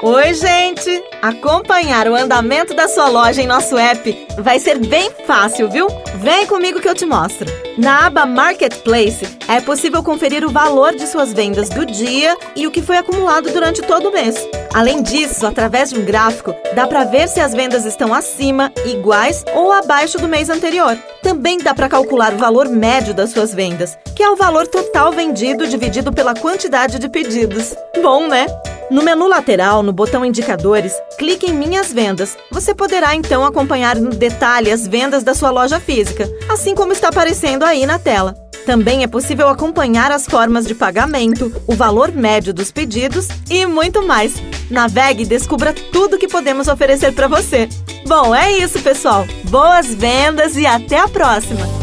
Oi, gente! Acompanhar o andamento da sua loja em nosso app vai ser bem fácil, viu? Vem comigo que eu te mostro. Na aba Marketplace, é possível conferir o valor de suas vendas do dia e o que foi acumulado durante todo o mês. Além disso, através de um gráfico, dá para ver se as vendas estão acima, iguais ou abaixo do mês anterior. Também dá para calcular o valor médio das suas vendas, que é o valor total vendido dividido pela quantidade de pedidos. Bom, né? No menu lateral, no botão Indicadores, clique em Minhas Vendas. Você poderá então acompanhar no detalhe as vendas da sua loja física, assim como está aparecendo aí na tela. Também é possível acompanhar as formas de pagamento, o valor médio dos pedidos e muito mais. Navegue e descubra tudo que podemos oferecer para você. Bom, é isso, pessoal. Boas vendas e até a próxima!